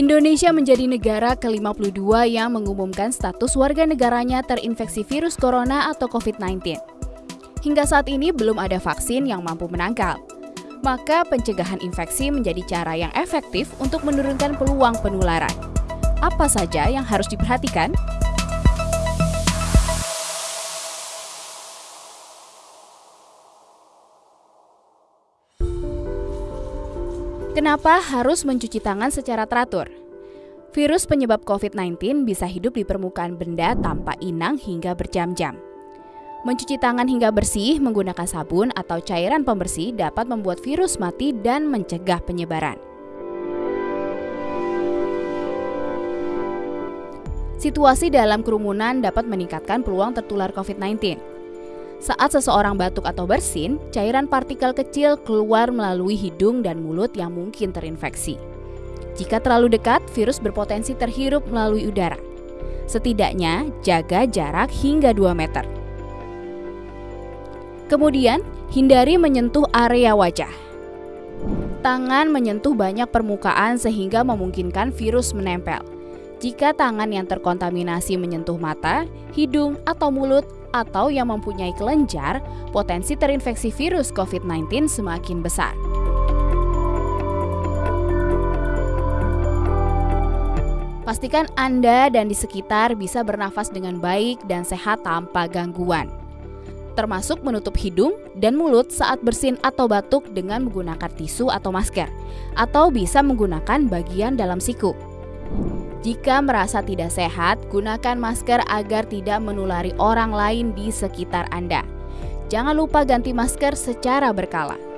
Indonesia menjadi negara ke-52 yang mengumumkan status warga negaranya terinfeksi virus corona atau COVID-19. Hingga saat ini belum ada vaksin yang mampu menangkal. Maka pencegahan infeksi menjadi cara yang efektif untuk menurunkan peluang penularan. Apa saja yang harus diperhatikan? Kenapa harus mencuci tangan secara teratur? Virus penyebab COVID-19 bisa hidup di permukaan benda tanpa inang hingga berjam-jam. Mencuci tangan hingga bersih menggunakan sabun atau cairan pembersih dapat membuat virus mati dan mencegah penyebaran. Situasi dalam kerumunan dapat meningkatkan peluang tertular COVID-19. Saat seseorang batuk atau bersin, cairan partikel kecil keluar melalui hidung dan mulut yang mungkin terinfeksi. Jika terlalu dekat, virus berpotensi terhirup melalui udara. Setidaknya, jaga jarak hingga 2 meter. Kemudian, hindari menyentuh area wajah. Tangan menyentuh banyak permukaan sehingga memungkinkan virus menempel. Jika tangan yang terkontaminasi menyentuh mata, hidung, atau mulut, atau yang mempunyai kelenjar, potensi terinfeksi virus COVID-19 semakin besar. Pastikan Anda dan di sekitar bisa bernafas dengan baik dan sehat tanpa gangguan. Termasuk menutup hidung dan mulut saat bersin atau batuk dengan menggunakan tisu atau masker, atau bisa menggunakan bagian dalam siku. Jika merasa tidak sehat, gunakan masker agar tidak menulari orang lain di sekitar Anda. Jangan lupa ganti masker secara berkala.